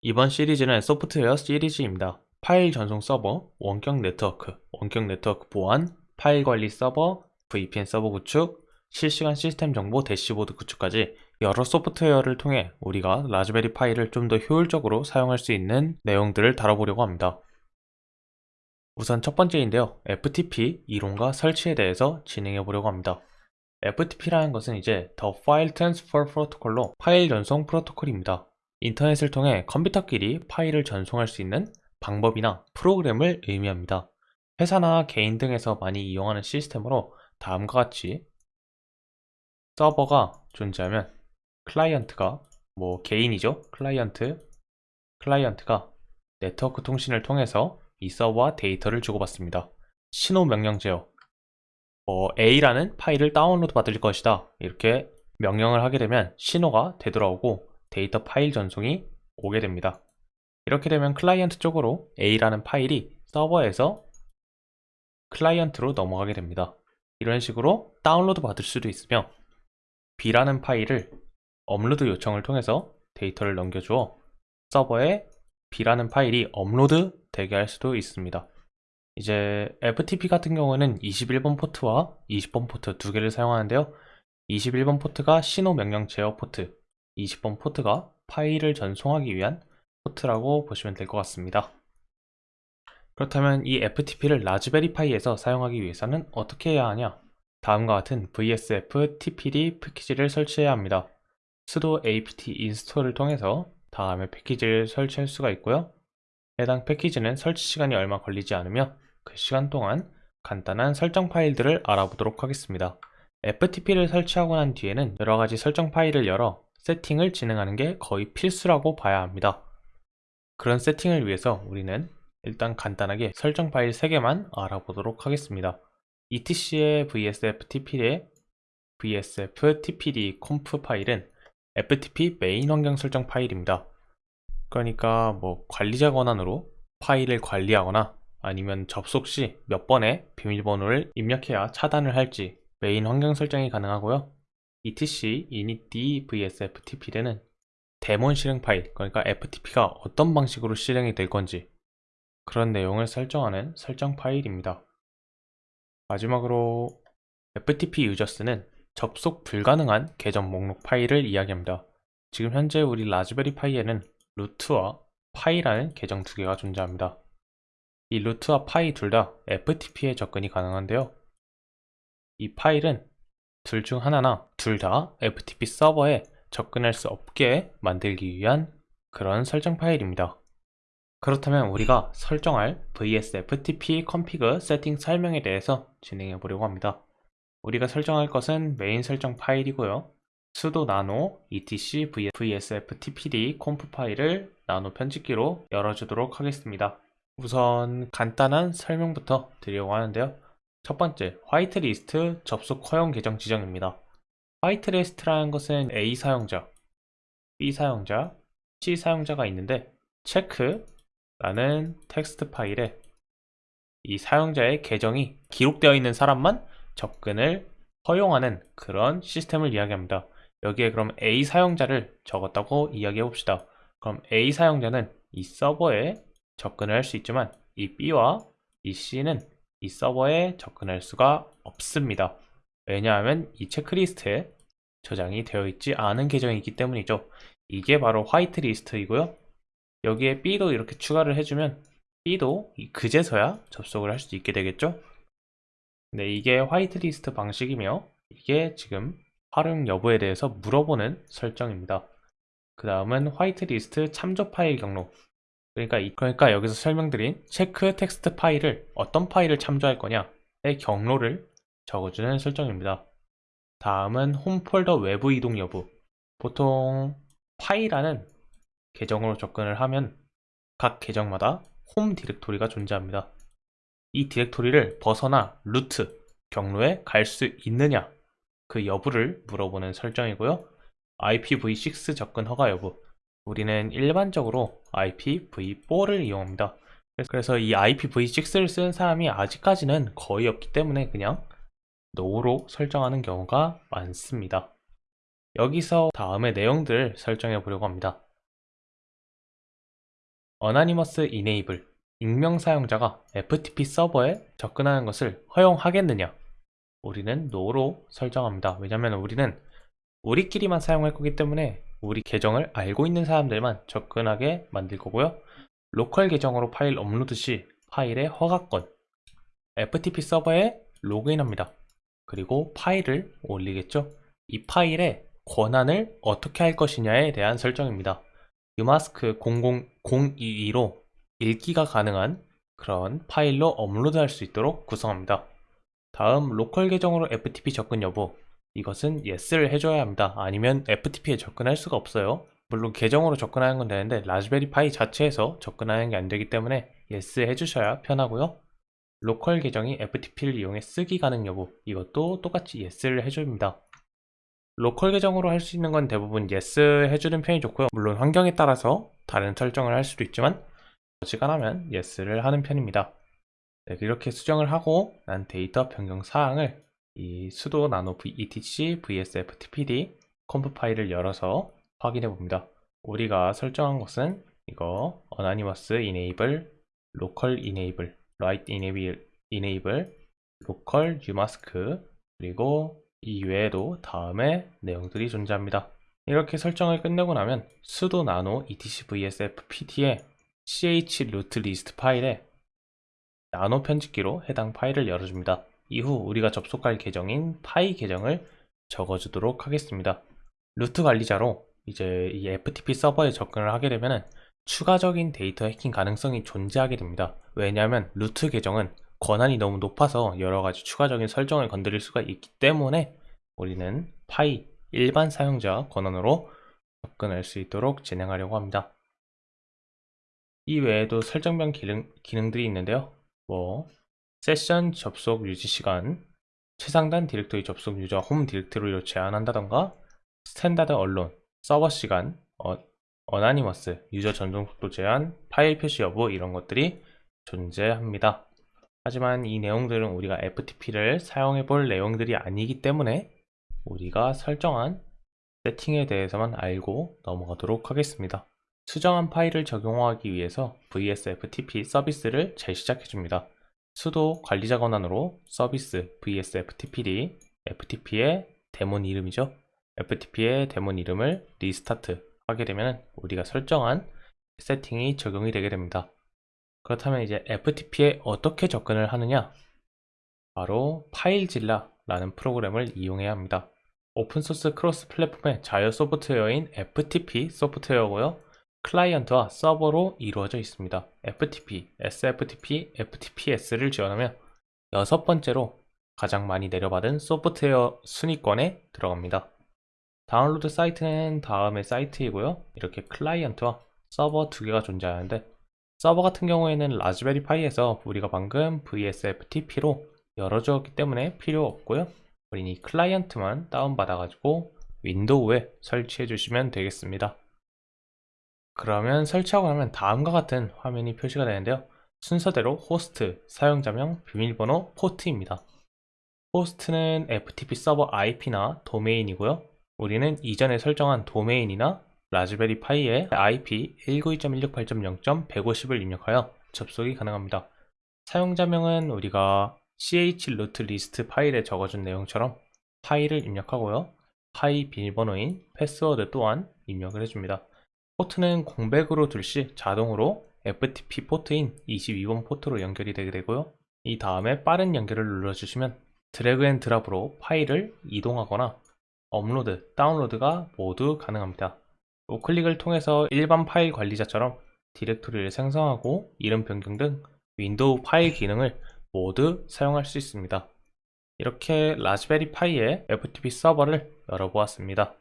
이번 시리즈는 소프트웨어 시리즈입니다. 파일 전송 서버, 원격 네트워크, 원격 네트워크 보안, 파일 관리 서버, VPN 서버 구축, 실시간 시스템 정보 대시보드 구축까지 여러 소프트웨어를 통해 우리가 라즈베리 파이를 좀 더 효율적으로 사용할 수 있는 내용들을 다뤄보려고 합니다. 우선 첫 번째인데요. FTP 이론과 설치에 대해서 진행해 보려고 합니다. FTP라는 것은 이제 The File Transfer Protocol로 파일 전송 프로토콜입니다. 인터넷을 통해 컴퓨터끼리 파일을 전송할 수 있는 방법이나 프로그램을 의미합니다. 회사나 개인 등에서 많이 이용하는 시스템으로 다음과 같이 서버가 존재하면 클라이언트가 뭐 개인이죠? 클라이언트 클라이언트가 네트워크 통신을 통해서 이 서버와 데이터를 주고받습니다. 신호 명령 제어 뭐 A라는 파일을 다운로드 받을 것이다. 이렇게 명령을 하게 되면 신호가 되돌아오고 데이터 파일 전송이 오게 됩니다 이렇게 되면 클라이언트 쪽으로 A라는 파일이 서버에서 클라이언트로 넘어가게 됩니다 이런 식으로 다운로드 받을 수도 있으며 B라는 파일을 업로드 요청을 통해서 데이터를 넘겨주어 서버에 B라는 파일이 업로드 되게 할 수도 있습니다. 이제 FTP 같은 경우는 21번 포트와 20번 포트 두 개를 사용하는데요. 21번 포트가 신호 명령 제어 포트, 20번 포트가 파일을 전송하기 위한 포트라고 보시면 될 것 같습니다. 그렇다면 이 FTP를 라즈베리 파이에서 사용하기 위해서는 어떻게 해야 하냐? 다음과 같은 vsftpd 패키지를 설치해야 합니다. sudo apt install을 통해서 다음에 패키지를 설치할 수가 있고요. 해당 패키지는 설치 시간이 얼마 걸리지 않으며 그 시간 동안 간단한 설정 파일들을 알아보도록 하겠습니다. FTP를 설치하고 난 뒤에는 여러가지 설정 파일을 열어 세팅을 진행하는 게 거의 필수라고 봐야 합니다. 그런 세팅을 위해서 우리는 일단 간단하게 설정 파일 3개만 알아보도록 하겠습니다. etc의 vsftpd의 vsftpd conf 파일은 ftp 메인 환경 설정 파일입니다. 그러니까 뭐 관리자 권한으로 파일을 관리하거나 아니면 접속 시 몇 번의 비밀번호를 입력해야 차단을 할지 메인 환경 설정이 가능하고요. Etc init vsftpd는 데몬 실행 파일, 그러니까 FTP가 어떤 방식으로 실행이 될 건지 그런 내용을 설정하는 설정 파일입니다. 마지막으로 FTP 유저스는 접속 불가능한 계정 목록 파일을 이야기합니다. 지금 현재 우리 라즈베리 파이에는 루트와 파이라는 계정 두 개가 존재합니다. 이 루트와 파이 둘 다 FTP에 접근이 가능한데요. 이 파일은 둘 중 하나나 둘 다 FTP 서버에 접근할 수 없게 만들기 위한 그런 설정 파일입니다. 그렇다면 우리가 설정할 VSFTP config 세팅 설명에 대해서 진행해 보려고 합니다. 우리가 설정할 것은 메인 설정 파일이고요. sudo nano etc vsftpd conf 파일을 나노 편집기로 열어주도록 하겠습니다. 우선 간단한 설명부터 드리려고 하는데요. 첫 번째, 화이트리스트 접속 허용 계정 지정입니다. 화이트리스트라는 것은 A 사용자, B 사용자, C 사용자가 있는데 체크 라는 텍스트 파일에 이 사용자의 계정이 기록되어 있는 사람만 접근을 허용하는 그런 시스템을 이야기합니다. 여기에 그럼 A 사용자를 적었다고 이야기해 봅시다. 그럼 A 사용자는 이 서버에 접근을 할 수 있지만 이 B와 이 C는 이 서버에 접근할 수가 없습니다. 왜냐하면 이 체크리스트에 저장이 되어 있지 않은 계정이기 때문이죠. 이게 바로 화이트리스트이고요. 여기에 B도 이렇게 추가를 해주면 B도 그제서야 접속을 할 수 있게 되겠죠? 네, 이게 화이트리스트 방식이며 이게 지금 활용 여부에 대해서 물어보는 설정입니다. 그 다음은 화이트리스트 참조 파일 경로 그러니까, 그러니까 여기서 설명드린 체크 텍스트 파일을 어떤 파일을 참조할 거냐의 경로를 적어주는 설정입니다. 다음은 홈 폴더 외부 이동 여부 보통 파일하는 계정으로 접근을 하면 각 계정마다 홈 디렉토리가 존재합니다. 이 디렉토리를 벗어나 루트, 경로에 갈 수 있느냐 그 여부를 물어보는 설정이고요. IPv6 접근 허가 여부 우리는 일반적으로 IPv4를 이용합니다. 그래서 이 IPv6를 쓰는 사람이 아직까지는 거의 없기 때문에 그냥 NO로 설정하는 경우가 많습니다. 여기서 다음의 내용들을 설정해 보려고 합니다. Anonymous Enable 익명 사용자가 FTP 서버에 접근하는 것을 허용하겠느냐? 우리는 NO로 설정합니다. 왜냐하면 우리는 우리끼리만 사용할 거기 때문에 우리 계정을 알고 있는 사람들만 접근하게 만들 거고요. 로컬 계정으로 파일 업로드 시 파일의 허가권 FTP 서버에 로그인합니다. 그리고 파일을 올리겠죠. 이 파일의 권한을 어떻게 할 것이냐에 대한 설정입니다. umask 00022로 읽기가 가능한 그런 파일로 업로드할 수 있도록 구성합니다. 다음 로컬 계정으로 FTP 접근 여부 이것은 yes를 해줘야 합니다. 아니면 FTP에 접근할 수가 없어요. 물론 계정으로 접근하는 건 되는데 라즈베리 파이 자체에서 접근하는 게 안 되기 때문에 yes 해주셔야 편하고요. 로컬 계정이 FTP를 이용해 쓰기 가능 여부 이것도 똑같이 yes를 해줍니다. 로컬 계정으로 할 수 있는 건 대부분 yes 해주는 편이 좋고요. 물론 환경에 따라서 다른 설정을 할 수도 있지만 어지간하면 yes를 하는 편입니다. 네, 이렇게 수정을 하고 난 데이터 변경 사항을 이 sudo nano etc vsftpd conf 파일을 열어서 확인해 봅니다. 우리가 설정한 것은 이거 anonymous enable, local enable, write enable, enable, local umask 그리고 이 외에도 다음에 내용들이 존재합니다. 이렇게 설정을 끝내고 나면 sudo nano etc vsfpd의 ch root list 파일에 나노 편집기로 해당 파일을 열어줍니다. 이후 우리가 접속할 계정인 파이 계정을 적어주도록 하겠습니다. 루트 관리자로 이제 이 FTP 서버에 접근을 하게 되면 추가적인 데이터 해킹 가능성이 존재하게 됩니다. 왜냐하면 root 계정은 권한이 너무 높아서 여러가지 추가적인 설정을 건드릴 수가 있기 때문에 우리는 파이 일반 사용자 권한으로 접근할 수 있도록 진행하려고 합니다. 이 외에도 설정별 기능, 기능들이 있는데요. 뭐 세션 접속 유지 시간, 최상단 디렉토리 접속 유저 홈 디렉토리로 제한한다던가 standalone, 서버 시간, 어, anonymous, user 전송 속도 제한, 파일 표시 여부 이런 것들이 존재합니다. 하지만 이 내용들은 우리가 FTP를 사용해 볼 내용들이 아니기 때문에 우리가 설정한 세팅에 대해서만 알고 넘어가도록 하겠습니다. 수정한 파일을 적용하기 위해서 VSFTP 서비스를 재시작해 줍니다. sudo 관리자 권한으로 service vsftpd ftp의 데몬 이름이죠. ftp의 데몬 이름을 restart 하게 되면 우리가 설정한 세팅이 적용이 되게 됩니다. 그렇다면 이제 ftp에 어떻게 접근을 하느냐? 바로 FileZilla 라는 프로그램을 이용해야 합니다. 오픈소스 cross platform의 자유 소프트웨어인 FTP 소프트웨어고요. 클라이언트와 서버로 이루어져 있습니다. FTP, SFTP, FTPS를 지원하며 여섯 번째로 가장 많이 내려받은 소프트웨어 순위권에 들어갑니다. 다운로드 사이트는 다음의 사이트이고요. 이렇게 클라이언트와 서버 두 개가 존재하는데 서버 같은 경우에는 라즈베리 파이에서 우리가 방금 VSFTP로 열어주었기 때문에 필요 없고요. 우린 이 클라이언트만 다운받아가지고 윈도우에 설치해 주시면 되겠습니다. 그러면 설치하고 나면 다음과 같은 화면이 표시가 되는데요. 순서대로 호스트, 사용자명, 비밀번호, 포트입니다. 호스트는 FTP 서버 IP나 도메인이고요. 우리는 이전에 설정한 도메인이나 라즈베리 파이의 IP 192.168.0.150을 입력하여 접속이 가능합니다. 사용자명은 우리가 ch root list 파일에 적어준 내용처럼 파일을 입력하고요. 파이 비밀번호인 패스워드 또한 입력을 해줍니다. 포트는 공백으로 둘 시 자동으로 FTP 포트인 22번 포트로 연결이 되게 되고요. 이 다음에 빠른 연결을 눌러주시면 drag and drop으로 파일을 이동하거나 업로드, 다운로드가 모두 가능합니다. 우클릭을 통해서 일반 파일 관리자처럼 디렉토리를 생성하고 이름 변경 등 윈도우 파일 기능을 모두 사용할 수 있습니다. 이렇게 라즈베리 파이의 FTP 서버를 열어보았습니다.